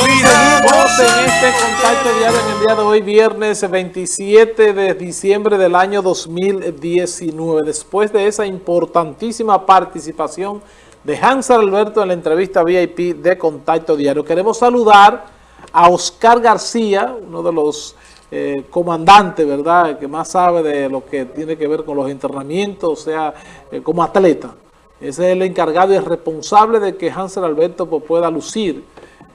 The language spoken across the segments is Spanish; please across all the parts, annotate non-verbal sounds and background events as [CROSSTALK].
Seguimos en este contacto diario en el día de hoy, viernes 27 de diciembre del año 2019. Después de esa importantísima participación de Hans Alberto en la entrevista VIP de Contacto Diario, queremos saludar a Oscar García, uno de los eh, comandantes, ¿verdad?, que más sabe de lo que tiene que ver con los entrenamientos, o sea, eh, como atleta. Ese es el encargado y el responsable de que Hansel Alberto pues, pueda lucir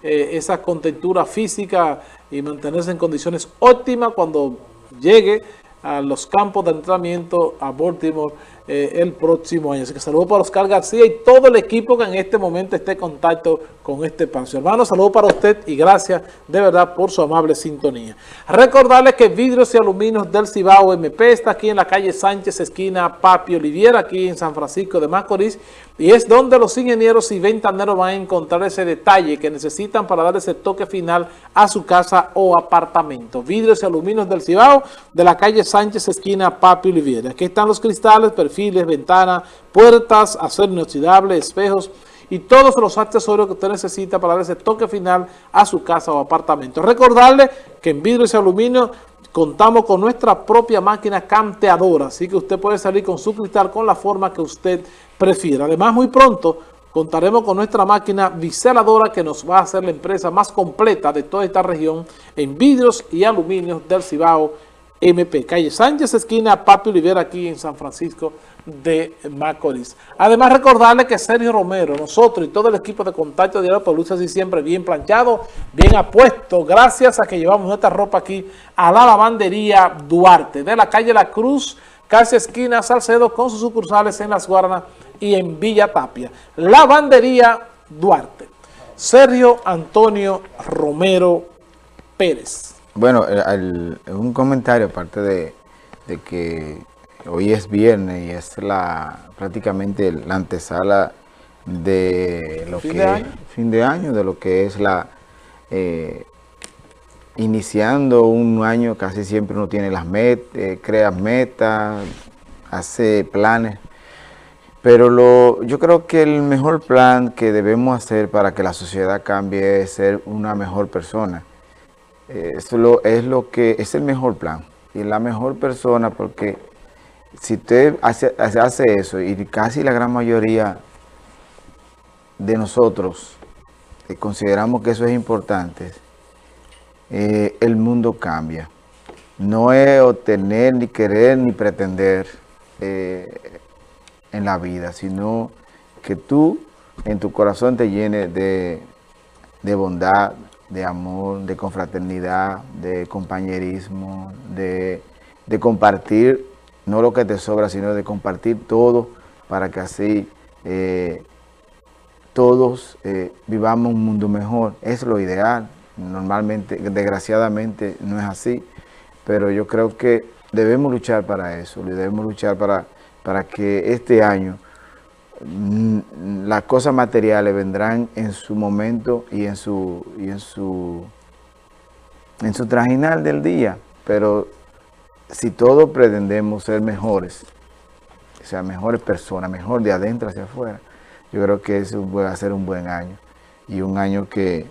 eh, esa contentura física y mantenerse en condiciones óptimas cuando llegue a los campos de entrenamiento a Baltimore eh, el próximo año. Así que saludo para Oscar García y todo el equipo que en este momento esté en contacto con este espacio. Hermano, saludo para usted y gracias de verdad por su amable sintonía. Recordarles que Vidrios y Aluminios del Cibao MP está aquí en la calle Sánchez, esquina Papi Oliviera, aquí en San Francisco de Macorís, y es donde los ingenieros y ventaneros van a encontrar ese detalle que necesitan para dar ese toque final a su casa o apartamento. Vidrios y Aluminios del Cibao, de la calle Sánchez, esquina Papi Oliviera. Aquí están los cristales, perfiles, ventanas, puertas, acero inoxidable, espejos y todos los accesorios que usted necesita para dar ese toque final a su casa o apartamento. Recordarle que en vidrio y aluminio contamos con nuestra propia máquina canteadora, así que usted puede salir con su cristal con la forma que usted prefiera. Además, muy pronto contaremos con nuestra máquina biseladora que nos va a hacer la empresa más completa de toda esta región en vidrios y aluminios del Cibao MP, calle Sánchez, esquina Papi Olivera, aquí en San Francisco de Macorís. Además, recordarle que Sergio Romero, nosotros y todo el equipo de Contacto Diario por lucha así siempre bien planchado, bien apuesto, gracias a que llevamos nuestra ropa aquí a la lavandería Duarte, de la calle La Cruz, casi esquina Salcedo, con sus sucursales en Las Guarnas y en Villa Tapia. Lavandería Duarte. Sergio Antonio Romero Pérez. Bueno, eh, un comentario aparte de, que hoy es viernes y es la prácticamente la antesala de lo que es fin de año, de lo que es la eh, iniciando un año casi siempre uno tiene las metas, eh, crea metas, hace planes, pero lo, yo creo que el mejor plan que debemos hacer para que la sociedad cambie es ser una mejor persona. Eso es lo que es el mejor plan y la mejor persona porque si usted hace, hace eso y casi la gran mayoría de nosotros eh, consideramos que eso es importante, eh, el mundo cambia. No es obtener, ni querer, ni pretender eh, en la vida, sino que tú en tu corazón te llene de, de bondad, de amor, de confraternidad, de compañerismo, de, compartir, no lo que te sobra, sino de compartir todo para que así eh, todos eh, vivamos un mundo mejor. Es lo ideal. Normalmente, desgraciadamente, no es así, pero yo creo que debemos luchar para eso, debemos luchar para, para que este año las cosas materiales vendrán en su momento y en su, y en su, en su trajinal del día, pero si todos pretendemos ser mejores, o sea, mejores personas, mejor de adentro hacia afuera, yo creo que eso va a ser un buen año. Y un año que,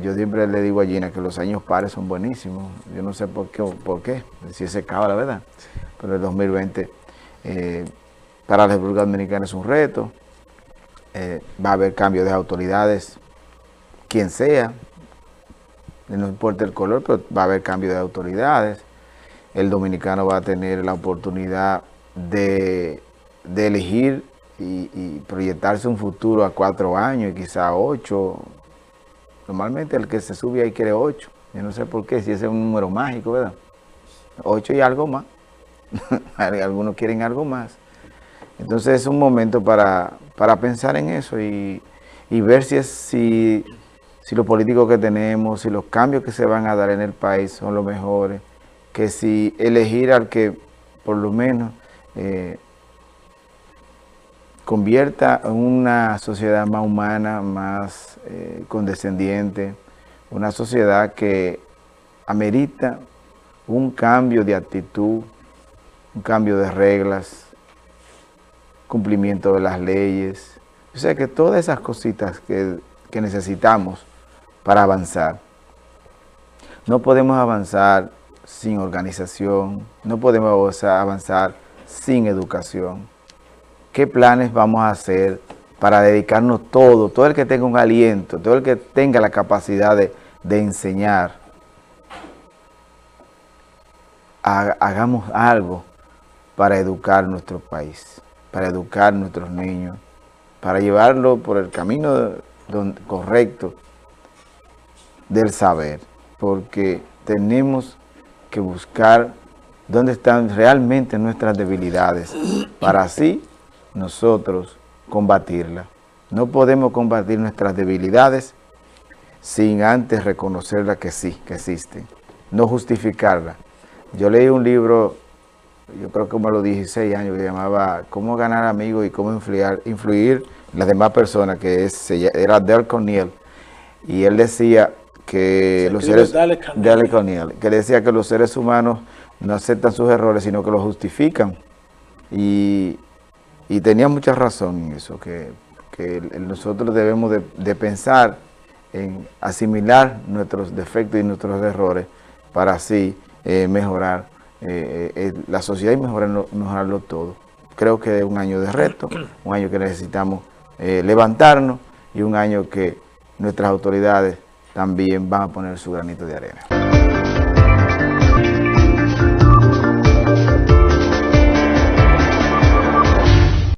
yo siempre le digo a Gina que los años pares son buenísimos, yo no sé por qué, por qué si se acaba la verdad, pero el 2020 eh, para la República Dominicana es un reto. Eh, va a haber cambio de autoridades, quien sea, no importa el color, pero va a haber cambio de autoridades. El dominicano va a tener la oportunidad de, elegir y, proyectarse un futuro a cuatro años y quizá ocho. Normalmente el que se sube ahí quiere ocho. Yo no sé por qué, si ese es un número mágico, ¿verdad? Ocho y algo más. [LAUGHS] Algunos quieren algo más. Entonces es un momento para, pensar en eso y, ver si, es, si, si los políticos que tenemos, si los cambios que se van a dar en el país son los mejores, que si elegir al que por lo menos eh, convierta en una sociedad más humana, más eh, condescendiente, una sociedad que amerita un cambio de actitud, un cambio de reglas, cumplimiento de las leyes. O sea que todas esas cositas que, necesitamos para avanzar. No podemos avanzar sin organización, no podemos avanzar sin educación. ¿Qué planes vamos a hacer para dedicarnos todo, todo el que tenga un aliento, todo el que tenga la capacidad de, enseñar, hagamos algo para educar nuestro país, para educar nuestros niños, para llevarlo por el camino correcto del saber, porque tenemos que buscar dónde están realmente nuestras debilidades, para así nosotros combatirla. No podemos combatir nuestras debilidades sin antes reconocerla que sí, que existen, no justificarla. Yo leí un libro, yo creo que como a los 16 años, que llamaba Cómo ganar amigos y cómo influir, influir en las demás personas, que es, era Dale Cornell, y él decía que los seres que decía que los seres humanos no aceptan sus errores, sino que los justifican. Y, tenía mucha razón en eso, que, nosotros debemos de, pensar en asimilar nuestros defectos y nuestros errores para así eh, mejorar eh, eh, la sociedad y mejorarlo todo. Creo que es un año de reto, [CLEARS THROAT] un año que necesitamos levantarnos y un año que nuestras autoridades también van a poner su granito de arena.